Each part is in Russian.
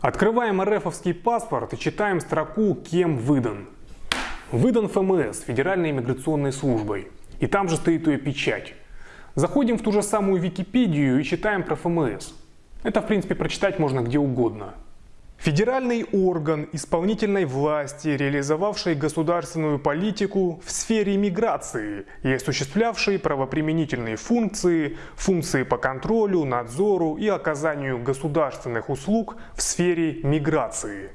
Открываем РФовский паспорт и читаем строку «Кем выдан?». Выдан ФМС, Федеральной иммиграционной службой. И там же стоит ее печать. Заходим в ту же самую Википедию и читаем про ФМС. Это, в принципе, прочитать можно где угодно. Федеральный орган исполнительной власти, реализовавший государственную политику в сфере миграции и осуществлявший правоприменительные функции, функции по контролю, надзору и оказанию государственных услуг в сфере миграции.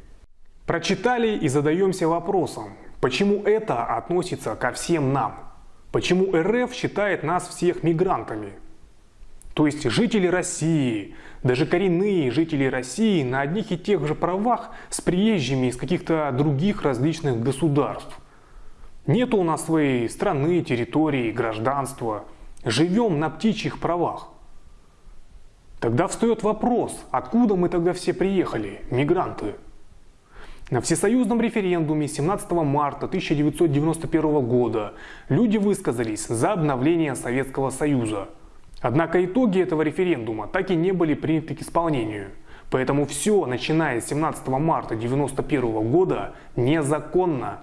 Прочитали и задаемся вопросом, почему это относится ко всем нам? Почему РФ считает нас всех мигрантами? То есть жители России, даже коренные жители России на одних и тех же правах с приезжими из каких-то других различных государств. Нет у нас своей страны, территории, гражданства. Живем на птичьих правах. Тогда встает вопрос, откуда мы тогда все приехали, мигранты? На всесоюзном референдуме 17 марта 1991 года люди высказались за обновление Советского Союза – Однако итоги этого референдума так и не были приняты к исполнению. Поэтому все, начиная с 17 марта 1991 года, незаконно.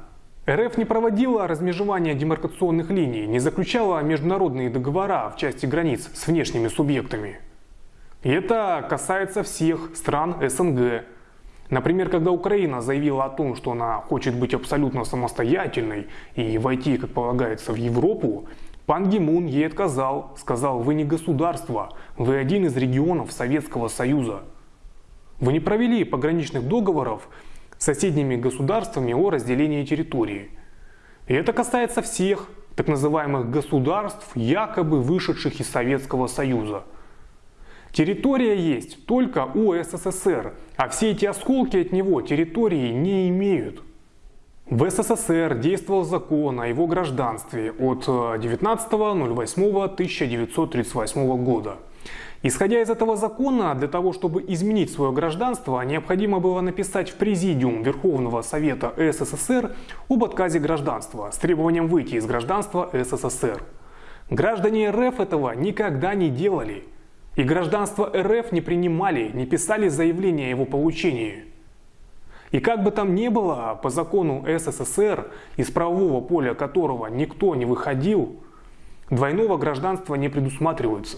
РФ не проводила размежевание демаркационных линий, не заключала международные договора в части границ с внешними субъектами. И это касается всех стран СНГ. Например, когда Украина заявила о том, что она хочет быть абсолютно самостоятельной и войти, как полагается, в Европу, Пан Гимун ей отказал, сказал, вы не государство, вы один из регионов Советского Союза. Вы не провели пограничных договоров с соседними государствами о разделении территории. И это касается всех так называемых государств, якобы вышедших из Советского Союза. Территория есть только у СССР, а все эти осколки от него территории не имеют. В СССР действовал закон о его гражданстве от 19.08.1938 э, года. Исходя из этого закона, для того, чтобы изменить свое гражданство, необходимо было написать в Президиум Верховного Совета СССР об отказе гражданства с требованием выйти из гражданства СССР. Граждане РФ этого никогда не делали. И гражданство РФ не принимали, не писали заявление о его получении. И как бы там ни было, по закону СССР, из правового поля которого никто не выходил, двойного гражданства не предусматривается.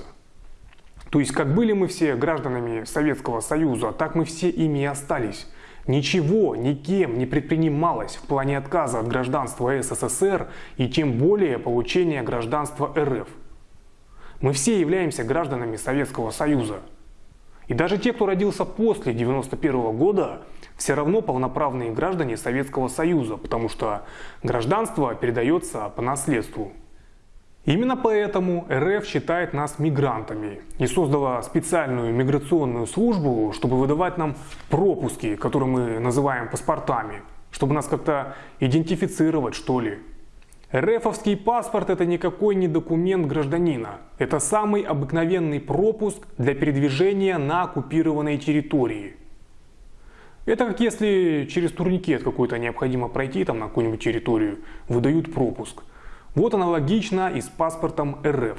То есть как были мы все гражданами Советского Союза, так мы все ими и остались. Ничего никем не предпринималось в плане отказа от гражданства СССР и тем более получения гражданства РФ. Мы все являемся гражданами Советского Союза. И даже те, кто родился после 1991 года, все равно полноправные граждане Советского Союза, потому что гражданство передается по наследству. Именно поэтому РФ считает нас мигрантами и создала специальную миграционную службу, чтобы выдавать нам пропуски, которые мы называем паспортами, чтобы нас как-то идентифицировать что ли. РФовский паспорт это никакой не документ гражданина. Это самый обыкновенный пропуск для передвижения на оккупированной территории. Это как если через турникет какой-то необходимо пройти там на какую-нибудь территорию, выдают пропуск. Вот аналогично и с паспортом РФ.